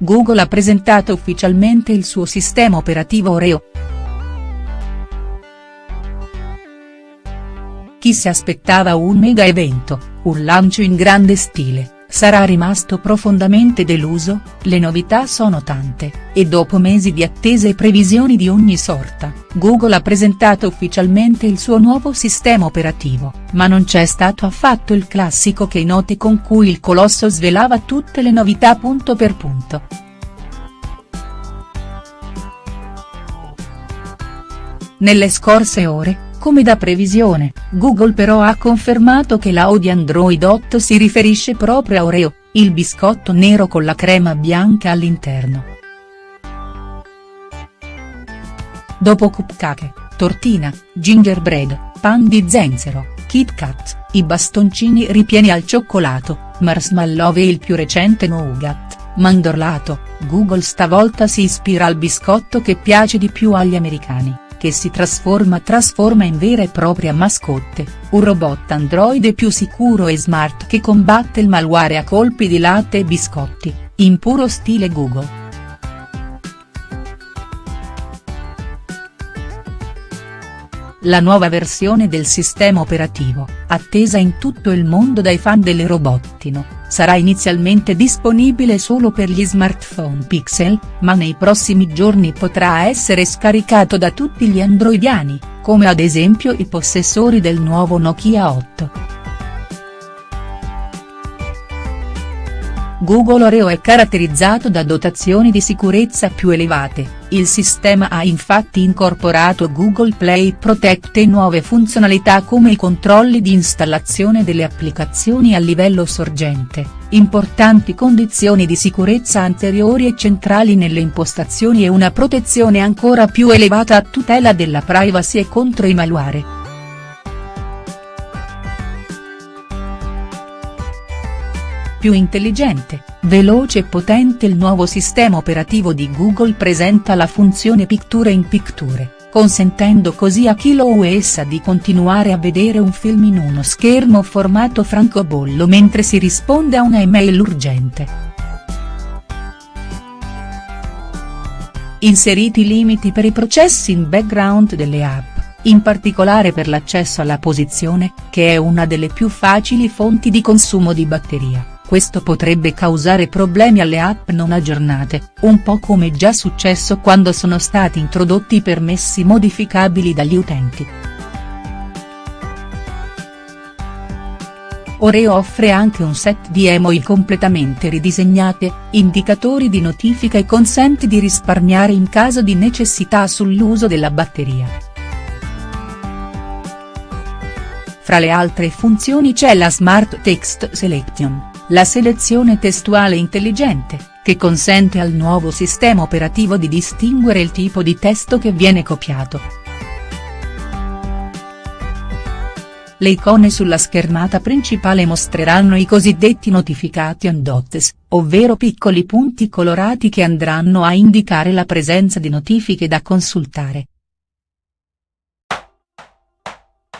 Google ha presentato ufficialmente il suo sistema operativo Oreo. Chi si aspettava un mega evento, un lancio in grande stile, sarà rimasto profondamente deluso, le novità sono tante, e dopo mesi di attese e previsioni di ogni sorta, Google ha presentato ufficialmente il suo nuovo sistema operativo, ma non c'è stato affatto il classico che note con cui il colosso svelava tutte le novità punto per punto. Nelle scorse ore, come da previsione, Google però ha confermato che la O di Android 8 si riferisce proprio a Oreo, il biscotto nero con la crema bianca all'interno. Dopo cupcake, tortina, gingerbread, pan di zenzero, Kit Kat, i bastoncini ripieni al cioccolato, marshmallow e il più recente nougat, mandorlato, Google stavolta si ispira al biscotto che piace di più agli americani che si trasforma trasforma in vera e propria mascotte, un robot androide più sicuro e smart che combatte il malware a colpi di latte e biscotti, in puro stile Google. La nuova versione del sistema operativo, attesa in tutto il mondo dai fan delle robottino, sarà inizialmente disponibile solo per gli smartphone Pixel, ma nei prossimi giorni potrà essere scaricato da tutti gli androidiani, come ad esempio i possessori del nuovo Nokia 8. Google Oreo è caratterizzato da dotazioni di sicurezza più elevate, il sistema ha infatti incorporato Google Play Protect e nuove funzionalità come i controlli di installazione delle applicazioni a livello sorgente, importanti condizioni di sicurezza anteriori e centrali nelle impostazioni e una protezione ancora più elevata a tutela della privacy e contro i malware. Più intelligente, veloce e potente il nuovo sistema operativo di Google presenta la funzione Picture in Picture, consentendo così a chi lo usa di continuare a vedere un film in uno schermo formato francobollo mentre si risponde a una email urgente. Inseriti limiti per i processi in background delle app in particolare per l'accesso alla posizione, che è una delle più facili fonti di consumo di batteria questo potrebbe causare problemi alle app non aggiornate, un po' come già successo quando sono stati introdotti i permessi modificabili dagli utenti. Oreo offre anche un set di emoji completamente ridisegnate, indicatori di notifica e consente di risparmiare in caso di necessità sull'uso della batteria. Fra le altre funzioni c'è la Smart Text Selection la selezione testuale intelligente, che consente al nuovo sistema operativo di distinguere il tipo di testo che viene copiato. Le icone sulla schermata principale mostreranno i cosiddetti notificati on dots, ovvero piccoli punti colorati che andranno a indicare la presenza di notifiche da consultare.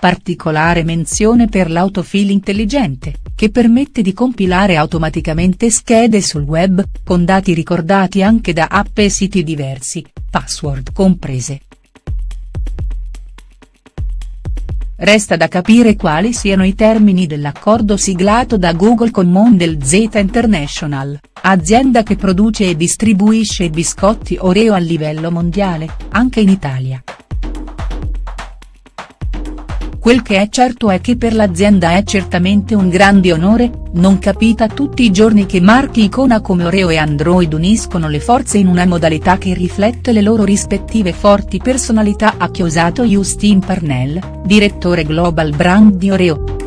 Particolare menzione per l'autofill intelligente, che permette di compilare automaticamente schede sul web, con dati ricordati anche da app e siti diversi, password comprese. Resta da capire quali siano i termini dell'accordo siglato da Google con Mondel Z International, azienda che produce e distribuisce biscotti Oreo a livello mondiale, anche in Italia. Quel che è certo è che per l'azienda è certamente un grande onore, non capita tutti i giorni che marchi icona come Oreo e Android uniscono le forze in una modalità che riflette le loro rispettive forti personalità ha chiosato Justin Parnell, direttore Global Brand di Oreo.